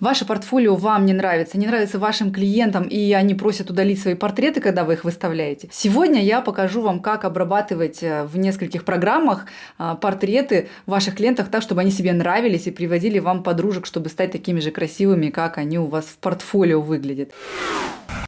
Ваше портфолио вам не нравится, не нравится вашим клиентам, и они просят удалить свои портреты, когда вы их выставляете. Сегодня я покажу вам, как обрабатывать э, в нескольких программах э, портреты ваших клиентов так, чтобы они себе нравились и приводили вам подружек, чтобы стать такими же красивыми, как они у вас в портфолио выглядят.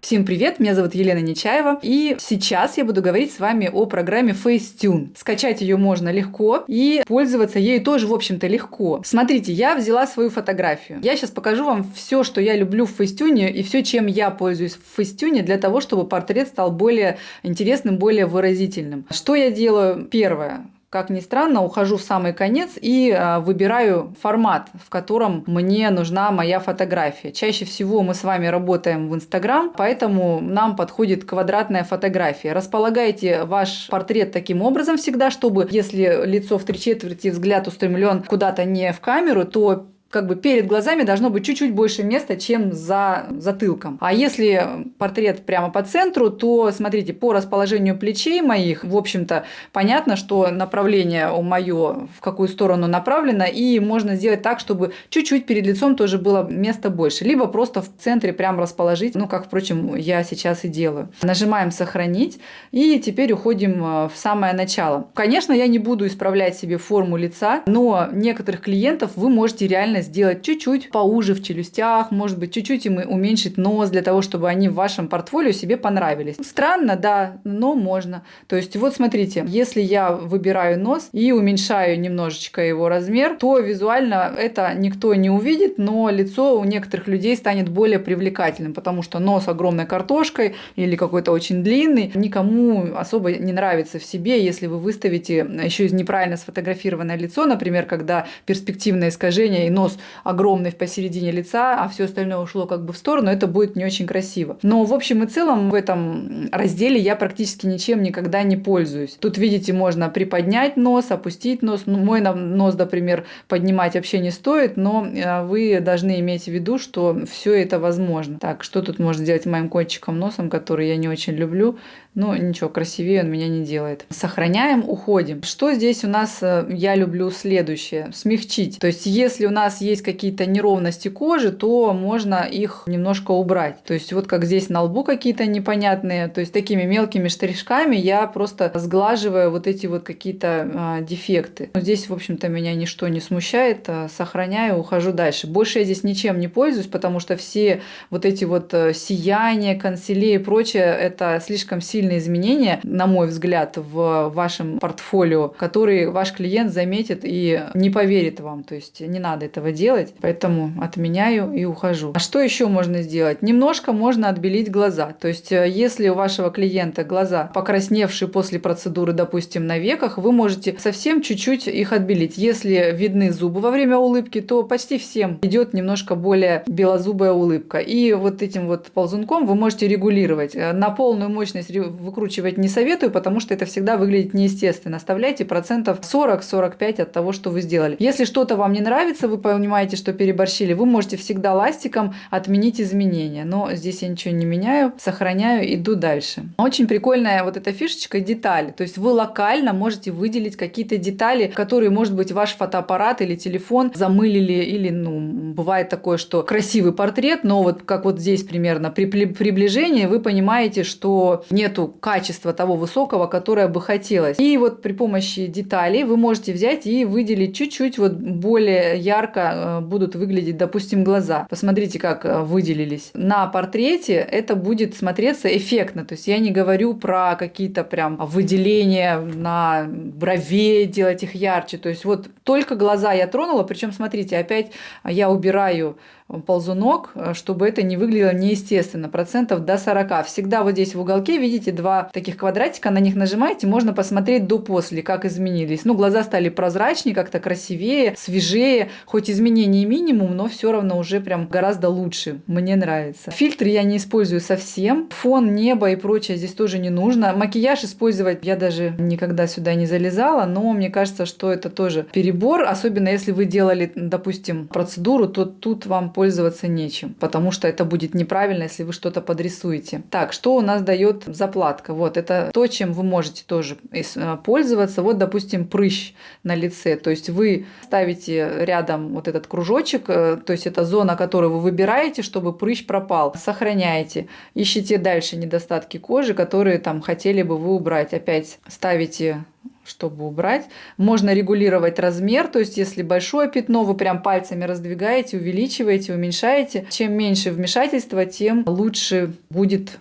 Всем привет, меня зовут Елена Нечаева, и сейчас я буду говорить с вами о программе Facetune. Скачать ее можно легко, и пользоваться ею тоже, в общем-то, легко. Смотрите, я взяла свою фотографию. Я сейчас покажу вам все, что я люблю в Facetune, и все, чем я пользуюсь в Facetune, для того, чтобы портрет стал более интересным, более выразительным. Что я делаю? Первое как ни странно, ухожу в самый конец и э, выбираю формат, в котором мне нужна моя фотография. Чаще всего мы с вами работаем в Инстаграм, поэтому нам подходит квадратная фотография. Располагайте ваш портрет таким образом всегда, чтобы если лицо в три четверти, взгляд устремлен куда-то не в камеру, то как бы перед глазами должно быть чуть-чуть больше места, чем за затылком. А если портрет прямо по центру, то, смотрите, по расположению плечей моих, в общем-то, понятно, что направление у мое в какую сторону направлено, и можно сделать так, чтобы чуть-чуть перед лицом тоже было места больше. Либо просто в центре прям расположить, ну, как, впрочем, я сейчас и делаю. Нажимаем «Сохранить», и теперь уходим э, в самое начало. Конечно, я не буду исправлять себе форму лица, но некоторых клиентов вы можете реально сделать чуть-чуть поуже в челюстях, может быть, чуть-чуть им уменьшить нос для того, чтобы они в вашем портфолио себе понравились. Странно, да, но можно. То есть вот смотрите, если я выбираю нос и уменьшаю немножечко его размер, то визуально это никто не увидит, но лицо у некоторых людей станет более привлекательным, потому что нос огромной картошкой или какой-то очень длинный никому особо не нравится в себе, если вы выставите еще неправильно сфотографированное лицо, например, когда перспективное искажение и нос нос огромный посередине лица, а все остальное ушло как бы в сторону, это будет не очень красиво. Но в общем и целом в этом разделе я практически ничем никогда не пользуюсь. Тут, видите, можно приподнять нос, опустить нос. Ну, мой нос, например, поднимать вообще не стоит, но э, вы должны иметь в виду, что все это возможно. Так, что тут можно сделать моим кончиком носом, который я не очень люблю? Ну, ничего, красивее он меня не делает. Сохраняем, уходим. Что здесь у нас э, я люблю следующее? Смягчить. То есть, если у нас есть какие-то неровности кожи, то можно их немножко убрать. То есть, вот как здесь на лбу какие-то непонятные, то есть, такими мелкими штришками я просто сглаживаю вот эти вот какие-то а, дефекты. Но здесь, в общем-то, меня ничто не смущает. А, сохраняю, ухожу дальше. Больше я здесь ничем не пользуюсь, потому что все вот эти вот э, сияния, консилии и прочее, это слишком сильно сильные изменения, на мой взгляд, в вашем портфолио, которые ваш клиент заметит и не поверит вам. То есть не надо этого делать. Поэтому отменяю и ухожу. А что еще можно сделать? Немножко можно отбелить глаза. То есть э, если у вашего клиента глаза покрасневшие после процедуры, допустим, на веках, вы можете совсем чуть-чуть их отбелить. Если видны зубы во время улыбки, то почти всем идет немножко более белозубая улыбка. И вот этим вот ползунком вы можете регулировать. Э, на полную мощность выкручивать не советую, потому что это всегда выглядит неестественно. Оставляйте процентов 40-45 от того, что вы сделали. Если что-то вам не нравится, вы понимаете, что переборщили, вы можете всегда ластиком отменить изменения. Но здесь я ничего не меняю, сохраняю, иду дальше. Очень прикольная вот эта фишечка детали. То есть вы локально можете выделить какие-то детали, которые, может быть, ваш фотоаппарат или телефон замылили, или, ну, бывает такое, что красивый портрет, но вот как вот здесь примерно при приближении вы понимаете, что нету нету качества того высокого, которое бы хотелось. И вот при помощи деталей вы можете взять и выделить чуть-чуть вот более ярко э, будут выглядеть, допустим, глаза. Посмотрите, как э, выделились. На портрете это будет смотреться эффектно. То есть я не говорю про какие-то прям выделения на бровей, делать их ярче. То есть вот только глаза я тронула, причем смотрите, опять я убираю ползунок, э, чтобы это не выглядело неестественно, процентов до 40. Всегда вот здесь в уголке видите два таких квадратика, на них нажимаете, можно посмотреть до-после, как изменились. Ну, глаза стали прозрачнее, как-то красивее, свежее, хоть изменений минимум, но все равно уже прям гораздо лучше, мне нравится. Фильтры я не использую совсем, фон, небо и прочее здесь тоже не нужно. Макияж использовать я даже никогда сюда не залезала, но мне кажется, что это тоже перебор, особенно если вы делали, допустим, процедуру, то тут вам пользоваться нечем, потому что это будет неправильно, если вы что-то подрисуете. Так, что у нас дает заплата? складка. Вот это то, чем вы можете тоже э, пользоваться. Вот, допустим, прыщ на лице. То есть вы ставите рядом вот этот кружочек, э, то есть это зона, которую вы выбираете, чтобы прыщ пропал. Сохраняете. Ищите дальше недостатки кожи, которые там хотели бы вы убрать. Опять ставите чтобы убрать. Можно регулировать размер, то есть если большое пятно, вы прям пальцами раздвигаете, увеличиваете, уменьшаете. Чем меньше вмешательства, тем лучше будет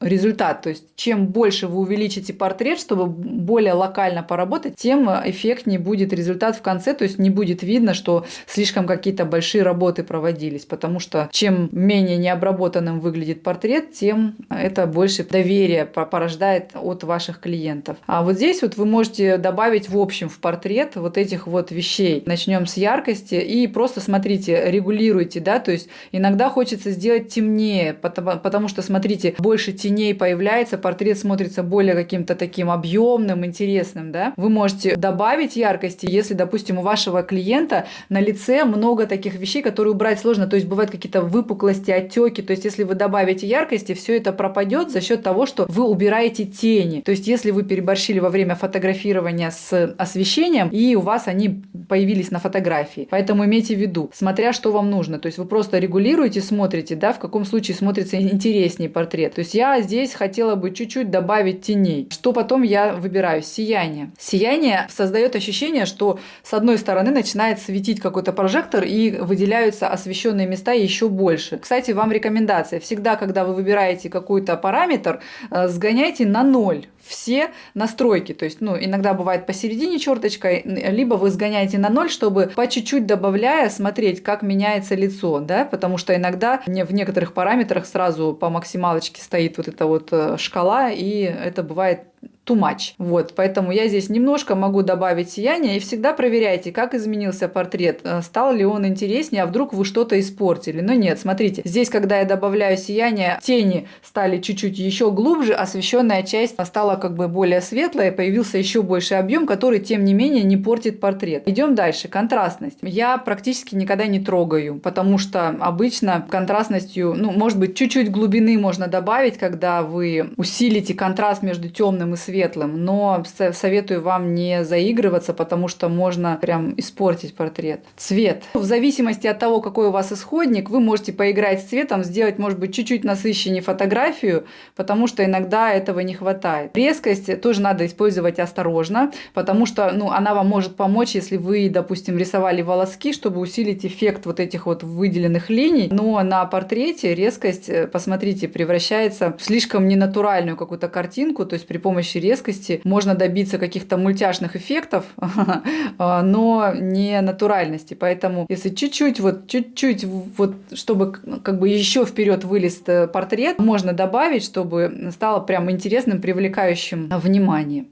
результат. То есть чем больше вы увеличите портрет, чтобы более локально поработать, тем эффектнее будет результат в конце. То есть не будет видно, что слишком какие-то большие работы проводились. Потому что чем менее необработанным выглядит портрет, тем это больше доверия порождает от ваших клиентов. А вот здесь вот вы можете добавить в общем в портрет вот этих вот вещей. Начнем с яркости и просто смотрите, регулируйте, да, то есть иногда хочется сделать темнее, потому, потому что, смотрите, больше теней появляется, портрет смотрится более каким-то таким объемным, интересным, да. Вы можете добавить яркости, если, допустим, у вашего клиента на лице много таких вещей, которые убрать сложно, то есть бывают какие-то выпуклости, отеки, то есть если вы добавите яркости, все это пропадет за счет того, что вы убираете тени. То есть если вы переборщили во время фотографирования с освещением, и у вас они появились на фотографии. Поэтому имейте в виду, смотря что вам нужно. То есть вы просто регулируете, смотрите, да, в каком случае смотрится интереснее портрет. То есть я здесь хотела бы чуть-чуть добавить теней. Что потом я выбираю? Сияние. Сияние создает ощущение, что с одной стороны начинает светить какой-то прожектор и выделяются освещенные места еще больше. Кстати, вам рекомендация. Всегда, когда вы выбираете какой-то параметр, э, сгоняйте на ноль все настройки. То есть, ну, иногда бывает посередине черточкой, либо вы сгоняете на ноль, чтобы по чуть-чуть добавляя смотреть, как меняется лицо, да, потому что иногда в некоторых параметрах сразу по максималочке стоит вот эта вот э, шкала, и это бывает too much. Вот, поэтому я здесь немножко могу добавить сияние и всегда проверяйте, как изменился портрет, э, стал ли он интереснее, а вдруг вы что-то испортили. Но нет, смотрите, здесь, когда я добавляю сияние, тени стали чуть-чуть еще глубже, освещенная часть стала как бы более светлая, появился еще больше объем, который, тем не менее, не портит портрет. Идем дальше. Контрастность. Я практически никогда не трогаю, потому что обычно контрастностью, ну, может быть, чуть-чуть глубины можно добавить, когда вы усилите контраст между темным и светлым, светлым, но советую вам не заигрываться, потому что можно прям испортить портрет. Цвет. В зависимости от того, какой у вас исходник, вы можете поиграть с цветом, сделать, может быть, чуть-чуть насыщеннее фотографию, потому что иногда этого не хватает. Резкость тоже надо использовать осторожно, потому что ну, она вам может помочь, если вы, допустим, рисовали волоски, чтобы усилить эффект вот этих вот выделенных линий, но на портрете резкость, э, посмотрите, превращается в слишком ненатуральную какую-то картинку, то есть при помощи резкости можно добиться каких-то мультяшных эффектов, а, но не натуральности. Поэтому если чуть-чуть, вот чуть-чуть, вот чтобы как бы еще вперед вылез э, портрет, можно добавить, чтобы стало прям интересным, привлекающим внимание.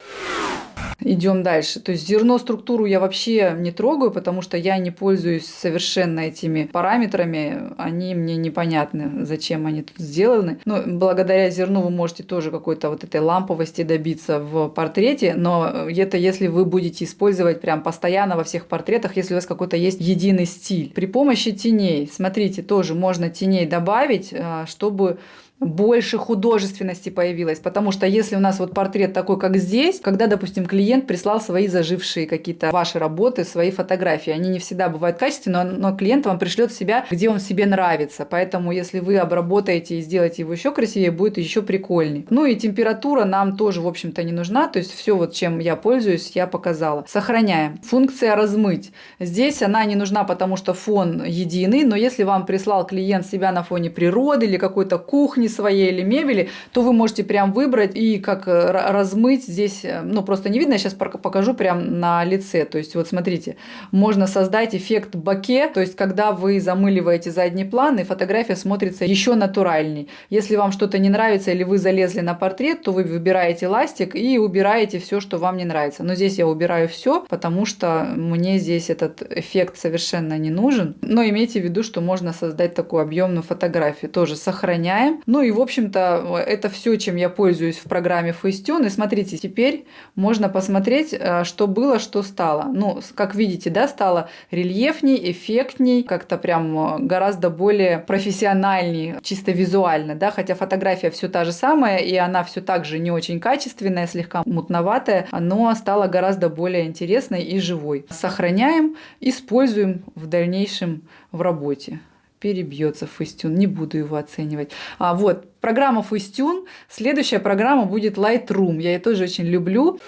Идем дальше. То есть зерно структуру я вообще не трогаю, потому что я не пользуюсь совершенно этими параметрами. Они мне непонятны, зачем они тут сделаны. Но благодаря зерну вы можете тоже какой-то вот этой ламповости добиться в портрете. Но это если вы будете использовать прям постоянно во всех портретах, если у вас какой-то есть единый стиль. При помощи теней, смотрите, тоже можно теней добавить, а, чтобы больше художественности появилось. Потому что если у нас вот портрет такой, как здесь, когда, допустим, клиент прислал свои зажившие какие-то ваши работы, свои фотографии, они не всегда бывают качественные, но, но клиент вам пришлет себя, где он себе нравится. Поэтому, если вы обработаете и сделаете его еще красивее, будет еще прикольнее. Ну и температура нам тоже, в общем-то, не нужна. То есть все вот, чем я пользуюсь, я показала. Сохраняем. Функция размыть. Здесь она не нужна, потому что фон единый, но если вам прислал клиент себя на фоне природы или какой-то кухни, своей или мебели, то вы можете прям выбрать и как э, размыть здесь, э, ну просто не видно, я сейчас покажу прям на лице. То есть вот смотрите, можно создать эффект боке, то есть когда вы замыливаете задний план и фотография смотрится еще натуральней. Если вам что-то не нравится или вы залезли на портрет, то вы выбираете ластик и убираете все, что вам не нравится. Но здесь я убираю все, потому что мне здесь этот эффект совершенно не нужен. Но имейте в виду, что можно создать такую объемную фотографию. Тоже сохраняем. Ну И, в общем-то, это все, чем я пользуюсь в программе Facetune. И смотрите, теперь можно посмотреть, э, что было, что стало. Ну, как видите, да, стало рельефней, эффектней, как-то прям э, гораздо более профессиональней, чисто визуально, да, хотя фотография все та же самая, и она все так же не очень качественная, слегка мутноватая, но стала гораздо более интересной и живой. Сохраняем, используем в дальнейшем в работе перебьется Фейстюн, не буду его оценивать. А вот программа Фейстюн, следующая программа будет Lightroom, я ее тоже очень люблю.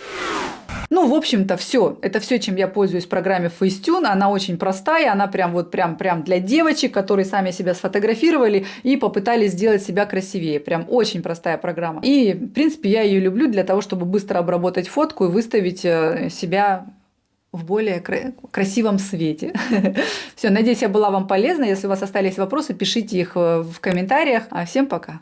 Ну, в общем-то, все. Это все, чем я пользуюсь в программе Facetune. Она очень простая, она прям вот прям, прям для девочек, которые сами себя сфотографировали и попытались сделать себя красивее. Прям очень простая программа. И, в принципе, я ее люблю для того, чтобы быстро обработать фотку и выставить э, себя в более красивом свете. Все, надеюсь, я была вам полезна. Если у вас остались вопросы, пишите их э, в комментариях. А всем пока!